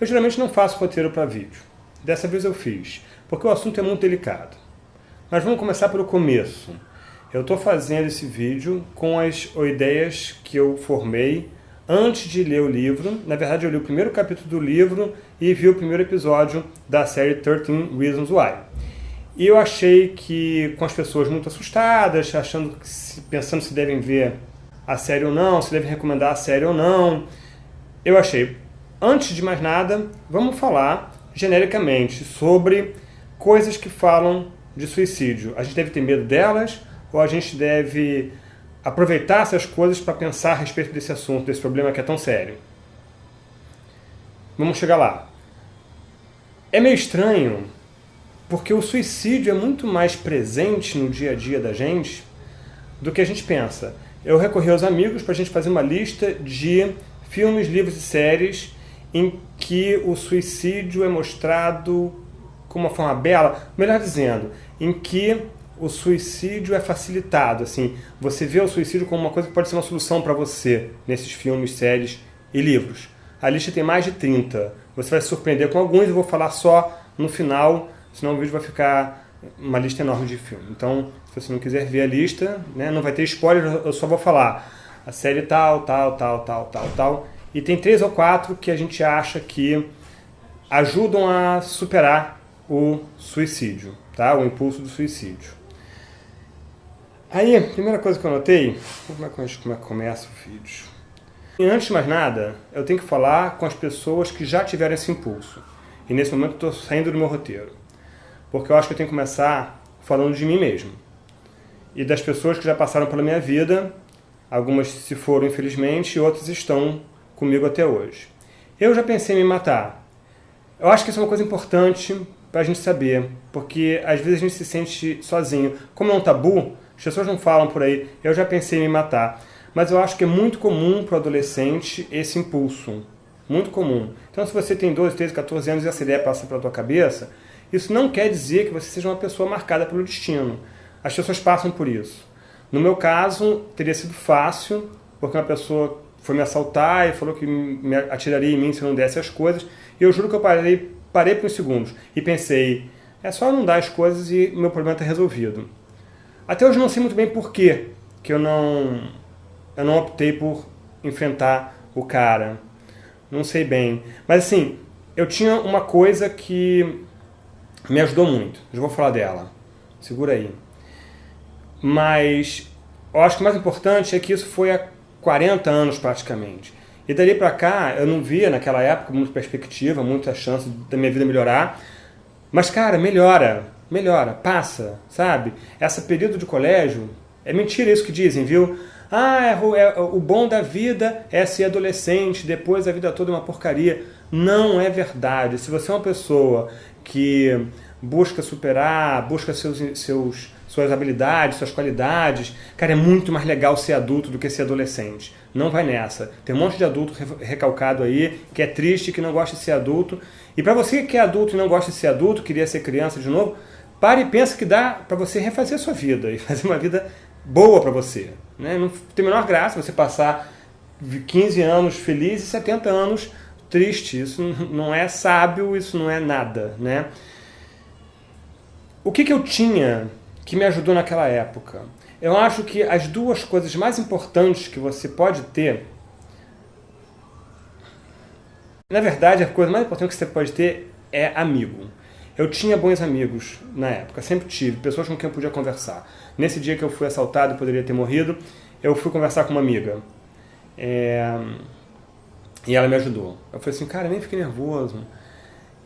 Eu geralmente não faço roteiro para vídeo. Dessa vez eu fiz, porque o assunto é muito delicado. Mas vamos começar pelo começo. Eu estou fazendo esse vídeo com as ideias que eu formei antes de ler o livro. Na verdade, eu li o primeiro capítulo do livro e vi o primeiro episódio da série 13 Reasons Why. E eu achei que, com as pessoas muito assustadas, achando, pensando se devem ver a série ou não, se devem recomendar a série ou não, eu achei, antes de mais nada, vamos falar genericamente sobre coisas que falam de suicídio. A gente deve ter medo delas ou a gente deve aproveitar essas coisas para pensar a respeito desse assunto, desse problema que é tão sério? Vamos chegar lá. É meio estranho, porque o suicídio é muito mais presente no dia a dia da gente do que a gente pensa. Eu recorri aos amigos para a gente fazer uma lista de filmes, livros e séries em que o suicídio é mostrado com uma forma bela, melhor dizendo, em que o suicídio é facilitado, assim, você vê o suicídio como uma coisa que pode ser uma solução para você nesses filmes, séries e livros. A lista tem mais de 30. Você vai se surpreender com alguns, eu vou falar só no final, senão o vídeo vai ficar uma lista enorme de filmes. Então, se você não quiser ver a lista, né, não vai ter spoiler, eu só vou falar a série tal, tal, tal, tal, tal, tal. E tem três ou quatro que a gente acha que ajudam a superar o suicídio, tá? o impulso do suicídio. Aí, a primeira coisa que eu notei, como é que, gente, como é que começa o vídeo? E antes de mais nada, eu tenho que falar com as pessoas que já tiveram esse impulso. E nesse momento estou saindo do meu roteiro. Porque eu acho que eu tenho que começar falando de mim mesmo. E das pessoas que já passaram pela minha vida, algumas se foram infelizmente, e outras estão comigo até hoje. Eu já pensei em me matar. Eu acho que isso é uma coisa importante para a gente saber, porque às vezes a gente se sente sozinho. Como é um tabu, as pessoas não falam por aí, eu já pensei em me matar. Mas eu acho que é muito comum para o adolescente esse impulso. Muito comum. Então se você tem 12, 13, 14 anos e essa ideia passa pela tua cabeça, isso não quer dizer que você seja uma pessoa marcada pelo destino. As pessoas passam por isso. No meu caso, teria sido fácil, porque uma pessoa foi me assaltar e falou que me atiraria em mim se eu não desse as coisas. E eu juro que eu parei, parei por uns segundos e pensei, é só não dar as coisas e meu problema está resolvido. Até hoje não sei muito bem por que eu não, eu não optei por enfrentar o cara. Não sei bem. Mas assim, eu tinha uma coisa que me ajudou muito. Já vou falar dela. Segura aí. Mas eu acho que o mais importante é que isso foi há 40 anos praticamente. E dali pra cá, eu não via naquela época muita perspectiva, muita chance da minha vida melhorar. Mas, cara, melhora melhora, passa, sabe? Essa período de colégio, é mentira isso que dizem, viu? Ah, é, é, o bom da vida é ser adolescente, depois a vida toda é uma porcaria. Não é verdade. Se você é uma pessoa que busca superar, busca seus, seus, suas habilidades, suas qualidades, cara, é muito mais legal ser adulto do que ser adolescente. Não vai nessa. Tem um monte de adulto recalcado aí, que é triste, que não gosta de ser adulto. E para você que é adulto e não gosta de ser adulto, queria ser criança de novo, Pare e pensa que dá para você refazer a sua vida e fazer uma vida boa para você. Né? Não tem a menor graça você passar 15 anos feliz e 70 anos triste. Isso não é sábio, isso não é nada. Né? O que, que eu tinha que me ajudou naquela época? Eu acho que as duas coisas mais importantes que você pode ter na verdade, a coisa mais importante que você pode ter é amigo. Eu tinha bons amigos na época, sempre tive, pessoas com quem eu podia conversar. Nesse dia que eu fui assaltado e poderia ter morrido, eu fui conversar com uma amiga. É... E ela me ajudou. Eu falei assim, cara, nem fiquei nervoso.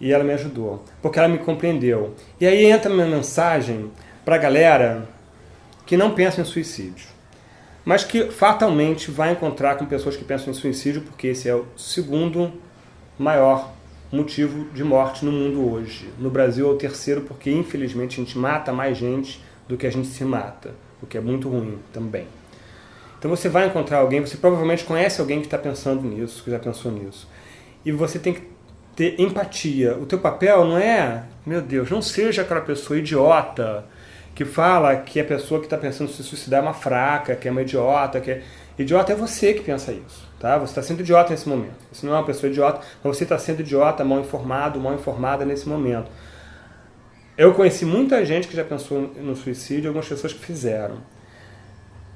E ela me ajudou, porque ela me compreendeu. E aí entra minha mensagem para a galera que não pensa em suicídio, mas que fatalmente vai encontrar com pessoas que pensam em suicídio, porque esse é o segundo maior motivo de morte no mundo hoje. No Brasil é o terceiro porque, infelizmente, a gente mata mais gente do que a gente se mata, o que é muito ruim também. Então você vai encontrar alguém, você provavelmente conhece alguém que está pensando nisso, que já pensou nisso. E você tem que ter empatia. O teu papel não é, meu Deus, não seja aquela pessoa idiota que fala que a pessoa que está pensando se suicidar é uma fraca, que é uma idiota, que é... Idiota é você que pensa isso, tá? Você está sendo idiota nesse momento. Você não é uma pessoa idiota, mas você está sendo idiota, mal informado, mal informada nesse momento. Eu conheci muita gente que já pensou no suicídio, algumas pessoas que fizeram.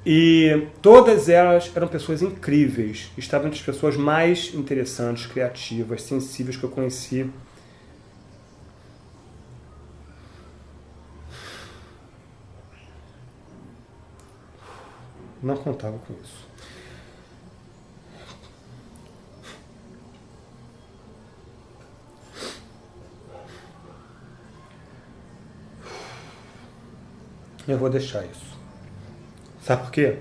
E todas elas eram pessoas incríveis, estavam entre as pessoas mais interessantes, criativas, sensíveis que eu conheci. Não contava com isso. Eu vou deixar isso. Sabe por quê?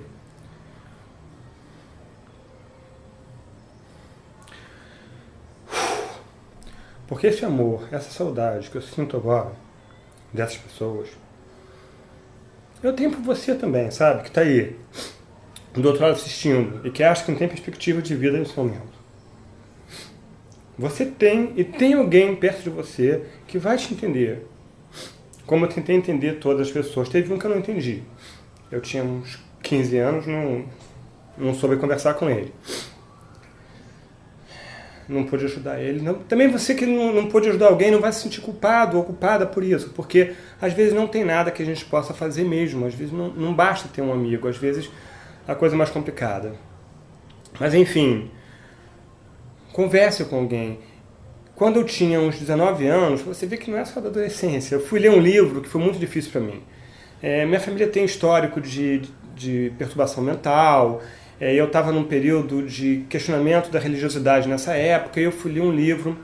Porque esse amor, essa saudade que eu sinto agora dessas pessoas, eu tenho por você também, sabe? Que está aí, do outro lado assistindo, e que acha que não tem perspectiva de vida nesse momento. Você tem, e tem alguém perto de você que vai te entender. Como eu tentei entender todas as pessoas. Teve um que eu não entendi. Eu tinha uns 15 anos, não, não soube conversar com ele. Não pude ajudar ele. Não, também você que não, não pôde ajudar alguém não vai se sentir culpado ou culpada por isso, porque às vezes não tem nada que a gente possa fazer mesmo. Às vezes não, não basta ter um amigo, às vezes a coisa é mais complicada. Mas enfim, converse com alguém. Quando eu tinha uns 19 anos, você vê que não é só da adolescência. Eu fui ler um livro que foi muito difícil para mim. É, minha família tem histórico de, de perturbação mental. É, eu estava num período de questionamento da religiosidade nessa época e eu fui ler um livro,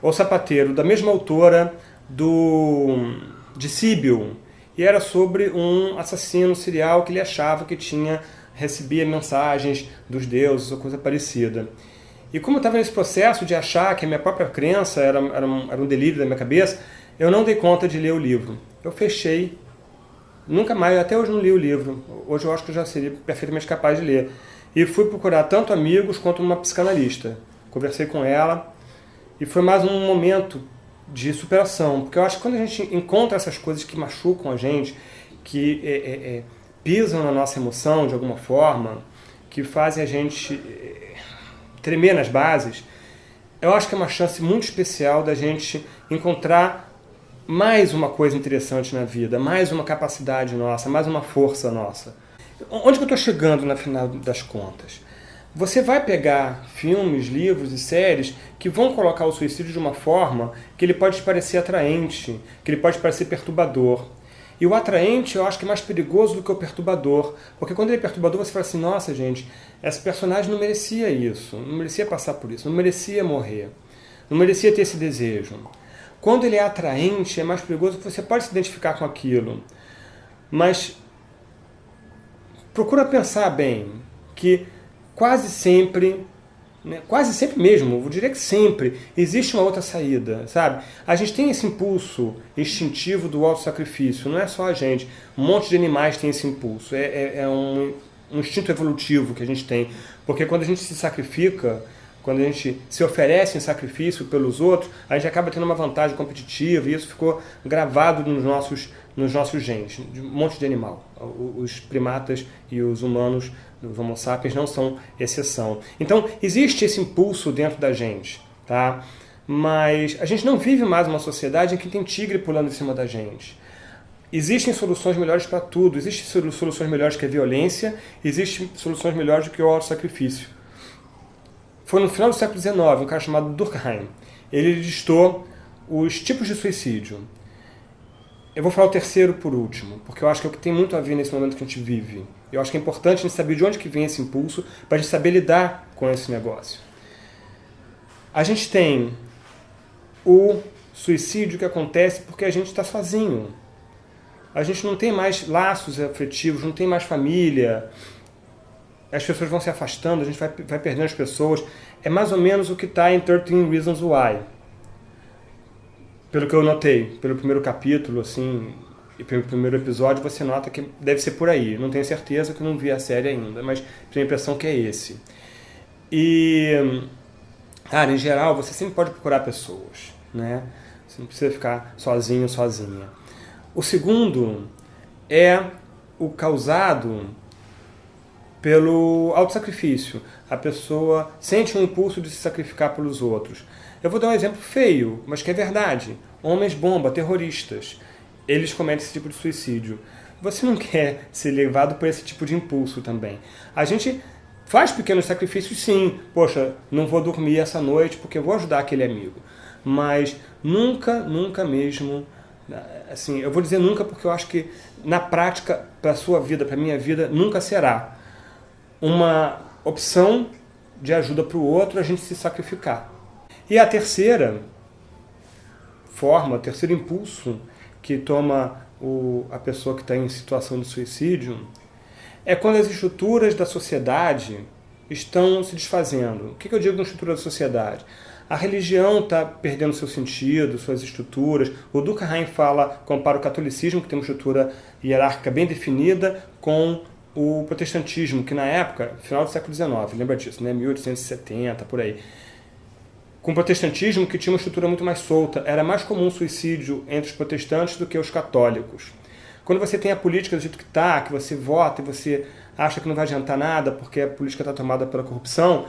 O Sapateiro, da mesma autora do, de Síbil. E era sobre um assassino serial que ele achava que tinha recebia mensagens dos deuses ou coisa parecida. E como eu estava nesse processo de achar que a minha própria crença era, era, um, era um delírio da minha cabeça, eu não dei conta de ler o livro. Eu fechei, nunca mais, até hoje não li o livro. Hoje eu acho que eu já seria perfeitamente capaz de ler. E fui procurar tanto amigos quanto uma psicanalista. Conversei com ela e foi mais um momento de superação. Porque eu acho que quando a gente encontra essas coisas que machucam a gente, que é, é, é, pisam na nossa emoção de alguma forma, que fazem a gente tremer nas bases, eu acho que é uma chance muito especial da gente encontrar mais uma coisa interessante na vida, mais uma capacidade nossa, mais uma força nossa. Onde que eu estou chegando na final das contas? Você vai pegar filmes, livros e séries que vão colocar o suicídio de uma forma que ele pode parecer atraente, que ele pode parecer perturbador. E o atraente eu acho que é mais perigoso do que o perturbador. Porque quando ele é perturbador, você fala assim, nossa gente, essa personagem não merecia isso, não merecia passar por isso, não merecia morrer, não merecia ter esse desejo. Quando ele é atraente, é mais perigoso porque você pode se identificar com aquilo. Mas procura pensar bem que quase sempre né? Quase sempre mesmo, eu diria que sempre, existe uma outra saída, sabe? A gente tem esse impulso instintivo do auto-sacrifício, não é só a gente. Um monte de animais tem esse impulso, é, é, é um, um instinto evolutivo que a gente tem. Porque quando a gente se sacrifica, quando a gente se oferece em sacrifício pelos outros, a gente acaba tendo uma vantagem competitiva e isso ficou gravado nos nossos, nos nossos genes, de um monte de animal. Os primatas e os humanos os homo sapiens não são exceção. Então, existe esse impulso dentro da gente, tá? Mas a gente não vive mais uma sociedade em que tem tigre pulando em cima da gente. Existem soluções melhores para tudo. Existem soluções melhores que a violência, existem soluções melhores do que o auto-sacrifício. Foi no final do século XIX, um cara chamado Durkheim. Ele listou os tipos de suicídio. Eu vou falar o terceiro por último, porque eu acho que é o que tem muito a ver nesse momento que a gente vive. Eu acho que é importante a gente saber de onde que vem esse impulso para a gente saber lidar com esse negócio. A gente tem o suicídio que acontece porque a gente está sozinho. A gente não tem mais laços afetivos, não tem mais família. As pessoas vão se afastando, a gente vai, vai perdendo as pessoas. É mais ou menos o que está em 13 Reasons Why. Pelo que eu notei, pelo primeiro capítulo, assim, e pelo primeiro episódio você nota que deve ser por aí. Não tenho certeza que não vi a série ainda, mas tenho a impressão que é esse. E, cara, em geral, você sempre pode procurar pessoas, né? Você não precisa ficar sozinho, sozinha. O segundo é o causado pelo autossacrifício. A pessoa sente um impulso de se sacrificar pelos outros. Eu vou dar um exemplo feio, mas que é verdade. Homens-bomba, terroristas, eles cometem esse tipo de suicídio. Você não quer ser levado por esse tipo de impulso também. A gente faz pequenos sacrifícios sim. Poxa, não vou dormir essa noite porque vou ajudar aquele amigo. Mas nunca, nunca mesmo assim, eu vou dizer nunca porque eu acho que na prática, para a sua vida, para a minha vida, nunca será uma opção de ajuda para o outro a gente se sacrificar. E a terceira forma, o terceiro impulso que toma o, a pessoa que está em situação de suicídio é quando as estruturas da sociedade estão se desfazendo. O que, que eu digo com estrutura da sociedade? A religião está perdendo seu sentido, suas estruturas. O Durkheim fala, compara o catolicismo, que tem uma estrutura hierárquica bem definida, com o protestantismo, que na época, final do século XIX, lembra disso, né? 1870, por aí. Com o protestantismo, que tinha uma estrutura muito mais solta, era mais comum suicídio entre os protestantes do que os católicos. Quando você tem a política do jeito que está, que você vota e você acha que não vai adiantar nada porque a política está tomada pela corrupção,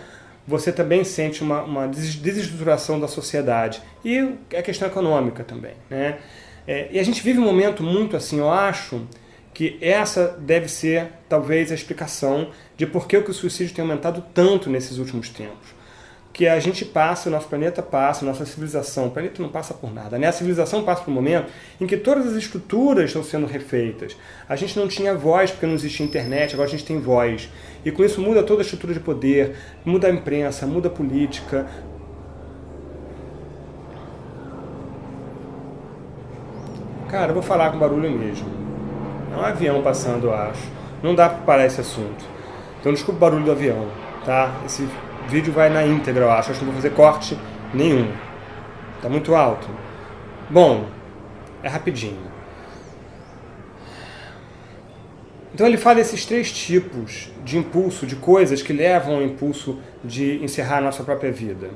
você também sente uma, uma desestruturação da sociedade. E a questão econômica também. Né? É, e a gente vive um momento muito assim, eu acho, que essa deve ser, talvez, a explicação de por que o suicídio tem aumentado tanto nesses últimos tempos. Que a gente passa, o nosso planeta passa, a nossa civilização, o planeta não passa por nada, né? A civilização passa por um momento em que todas as estruturas estão sendo refeitas. A gente não tinha voz porque não existia internet, agora a gente tem voz. E com isso muda toda a estrutura de poder, muda a imprensa, muda a política, Cara, eu vou falar com barulho mesmo. É um avião passando, eu acho. Não dá para parar esse assunto. Então desculpa o barulho do avião, tá? Esse vídeo vai na íntegra, eu acho. Acho que não vou fazer corte nenhum. Tá muito alto. Bom, é rapidinho. Então ele fala desses três tipos de impulso, de coisas que levam ao impulso de encerrar a nossa própria vida.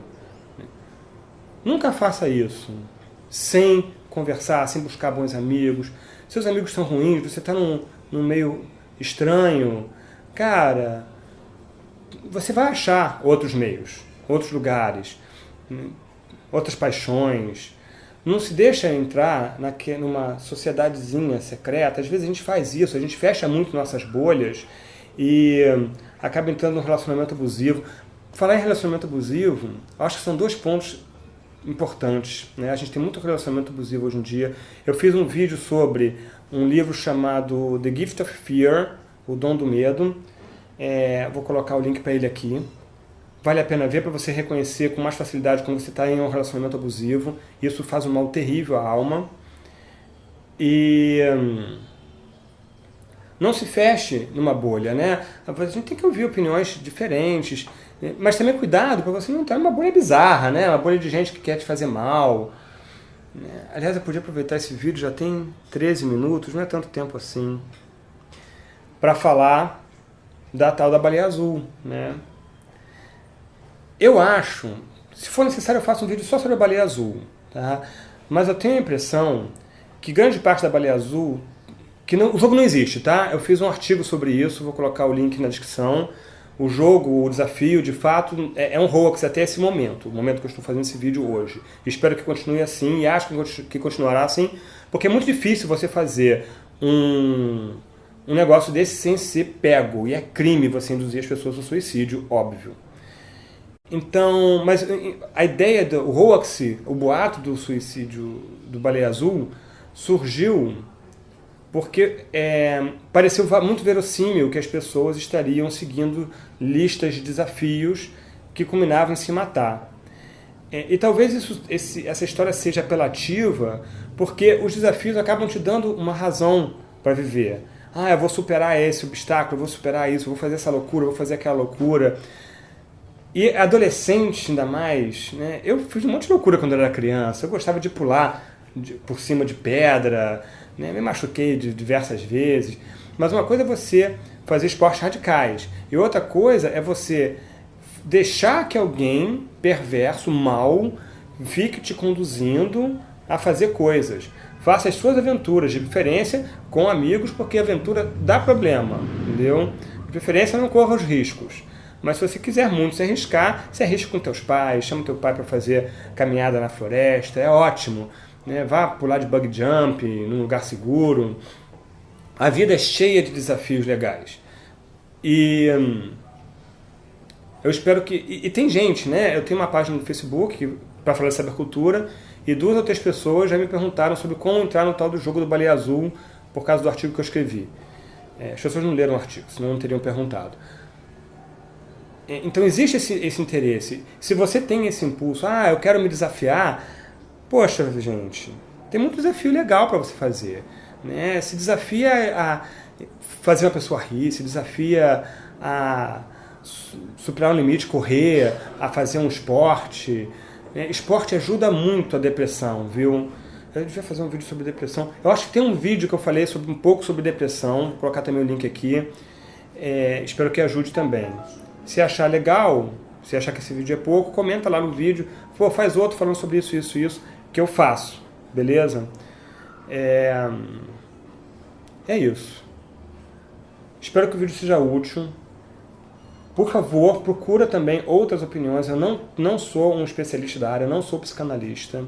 Nunca faça isso sem conversar, sem buscar bons amigos, seus amigos são ruins, você está num, num meio estranho, cara, você vai achar outros meios, outros lugares, outras paixões. Não se deixa entrar numa sociedadezinha secreta. Às vezes a gente faz isso, a gente fecha muito nossas bolhas e acaba entrando num relacionamento abusivo. Falar em relacionamento abusivo, acho que são dois pontos importantes. Né? A gente tem muito relacionamento abusivo hoje em dia. Eu fiz um vídeo sobre um livro chamado The Gift of Fear, O Dom do Medo. É, vou colocar o link para ele aqui. Vale a pena ver para você reconhecer com mais facilidade quando você está em um relacionamento abusivo. Isso faz um mal terrível à alma. E hum, não se feche numa bolha, né? A gente tem que ouvir opiniões diferentes, mas também cuidado para você não estar numa bolha bizarra, né? Uma bolha de gente que quer te fazer mal. Né? Aliás, eu podia aproveitar esse vídeo, já tem 13 minutos, não é tanto tempo assim, para falar da tal da baleia azul, né? Eu acho, se for necessário eu faço um vídeo só sobre a baleia azul, tá? Mas eu tenho a impressão que grande parte da baleia azul, que não, o jogo não existe, tá? Eu fiz um artigo sobre isso, vou colocar o link na descrição, o jogo, o desafio, de fato, é, é um hoax até esse momento, o momento que eu estou fazendo esse vídeo hoje. Espero que continue assim e acho que continuará assim, porque é muito difícil você fazer um, um negócio desse sem ser pego, e é crime você induzir as pessoas ao suicídio, óbvio. Então, mas a ideia do hoax, o boato do suicídio do Baleia Azul, surgiu porque é, pareceu muito verossímil que as pessoas estariam seguindo listas de desafios que culminavam em se matar. É, e talvez isso, esse, essa história seja apelativa porque os desafios acabam te dando uma razão para viver. Ah, eu vou superar esse obstáculo, eu vou superar isso, eu vou fazer essa loucura, eu vou fazer aquela loucura. E adolescente ainda mais, né? eu fiz um monte de loucura quando eu era criança. Eu gostava de pular de, por cima de pedra, né? Me machuquei de diversas vezes. Mas uma coisa é você fazer esportes radicais. E outra coisa é você deixar que alguém perverso, mal, fique te conduzindo a fazer coisas. Faça as suas aventuras, de preferência com amigos, porque a aventura dá problema, entendeu? De preferência, não corra os riscos. Mas se você quiser muito se arriscar, se arrisca com teus pais, chama teu pai para fazer caminhada na floresta, é ótimo. Né? Vá pular de bug jump, num lugar seguro. A vida é cheia de desafios legais. E hum, eu espero que... E, e, tem gente, né? Eu tenho uma página no Facebook para falar de cybercultura e duas ou três pessoas já me perguntaram sobre como entrar no tal do jogo do Baleia Azul por causa do artigo que eu escrevi. É, as pessoas não leram o artigo, senão não teriam perguntado. É, então existe esse, esse interesse. Se você tem esse impulso, ah, eu quero me desafiar, poxa, gente, tem muito desafio legal para você fazer. Né? Se desafia a fazer uma pessoa rir, se desafia a superar um limite, correr, a fazer um esporte. Né? Esporte ajuda muito a depressão, viu? Eu devia fazer um vídeo sobre depressão. Eu acho que tem um vídeo que eu falei sobre, um pouco sobre depressão, vou colocar também o link aqui. É, espero que ajude também. Se achar legal, se achar que esse vídeo é pouco, comenta lá no vídeo. Pô, faz outro falando sobre isso, isso, isso, que eu faço. Beleza? É, é isso. Espero que o vídeo seja útil. Por favor, procura também outras opiniões. Eu não, não sou um especialista da área, não sou psicanalista.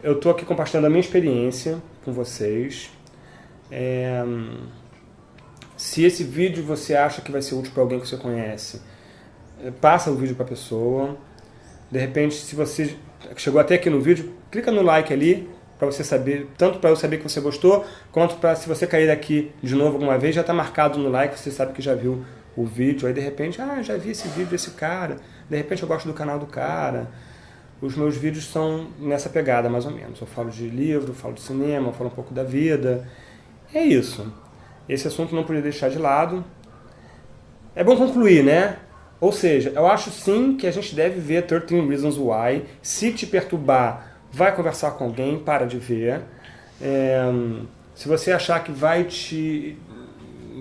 Eu estou aqui compartilhando a minha experiência com vocês. É, se esse vídeo você acha que vai ser útil para alguém que você conhece, eh, passa o vídeo para a pessoa. De repente, se você chegou até aqui no vídeo, clica no like ali, para você saber, tanto para eu saber que você gostou, quanto para se você cair aqui de novo alguma vez, já está marcado no like, você sabe que já viu o vídeo. Aí de repente, ah, já vi esse vídeo desse cara, de repente eu gosto do canal do cara. Os meus vídeos são nessa pegada, mais ou menos. Eu falo de livro, falo de cinema, falo um pouco da vida. É isso. Esse assunto não podia deixar de lado. É bom concluir, né? Ou seja, eu acho sim que a gente deve ver 13 Reasons Why. Se te perturbar, vai conversar com alguém, para de ver. É, se você achar que vai te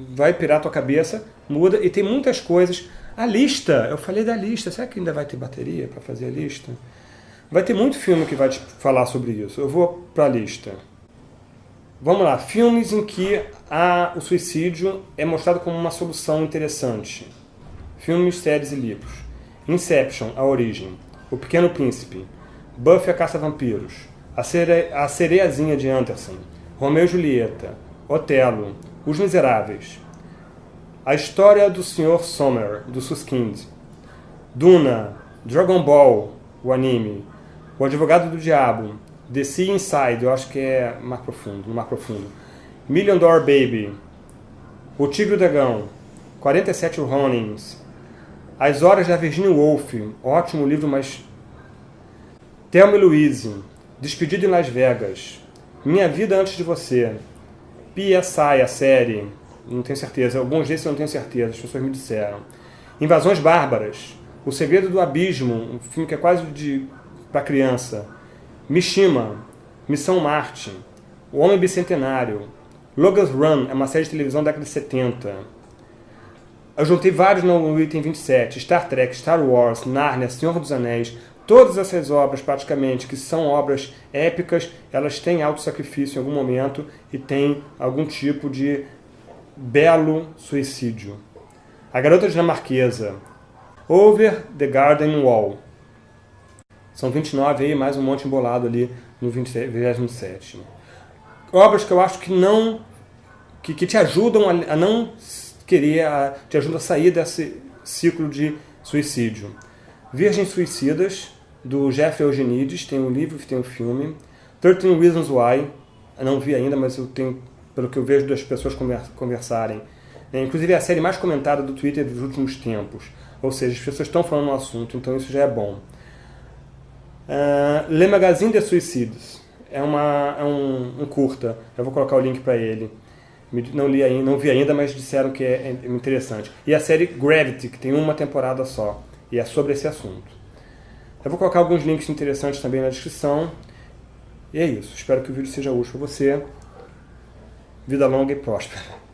vai pirar tua cabeça, muda. E tem muitas coisas. A lista, eu falei da lista. Será que ainda vai ter bateria para fazer a lista? Vai ter muito filme que vai te falar sobre isso. Eu vou para a lista. Vamos lá, filmes em que a, o suicídio é mostrado como uma solução interessante. Filmes, séries e livros. Inception, A Origem. O Pequeno Príncipe. Buffy a Caça-Vampiros. A, Cere a Sereiazinha de Anderson. Romeu e Julieta. Otelo. Os Miseráveis. A História do Sr. Sommer, do Suskind. Duna. Dragon Ball, o anime. O Advogado do Diabo. The Sea Inside, eu acho que é Mar Profundo, Mar Profundo. Million Dollar Baby. O Tigre e o Dragão. 47 Ronins. As Horas da Virginia Woolf. Ótimo livro, mas... Thelma e Louise. Despedido em Las Vegas. Minha Vida Antes de Você. PSI, a série. Não tenho certeza. Alguns desses eu não tenho certeza. As pessoas me disseram. Invasões Bárbaras. O Segredo do Abismo. Um filme que é quase de para criança. Mishima, Missão Marte, O Homem Bicentenário, Logan's Run é uma série de televisão da década de 70. Eu juntei vários no item 27, Star Trek, Star Wars, Narnia, Senhor dos Anéis, todas essas obras praticamente, que são obras épicas, elas têm auto-sacrifício em algum momento e têm algum tipo de belo suicídio. A Garota Dinamarquesa, Over the Garden Wall, são 29 aí, mais um monte embolado ali no 27. Obras que eu acho que não... que, que te ajudam a, a não querer, a, te ajudam a sair desse ciclo de suicídio. Virgens Suicidas, do Jeff Eugenides, tem um livro, tem um filme. 13 Reasons Why, eu não vi ainda, mas eu tenho, pelo que eu vejo das pessoas conversarem. É, inclusive é a série mais comentada do Twitter dos últimos tempos. Ou seja, as pessoas estão falando no assunto, então isso já é bom. Uh, Le Magazine de Suicides. É, uma, é um, um, curta. Eu vou colocar o link para ele. Não, li ainda, não vi ainda, mas disseram que é, é interessante. E a série Gravity, que tem uma temporada só. E é sobre esse assunto. Eu vou colocar alguns links interessantes também na descrição. E é isso. Espero que o vídeo seja útil para você. Vida longa e próspera.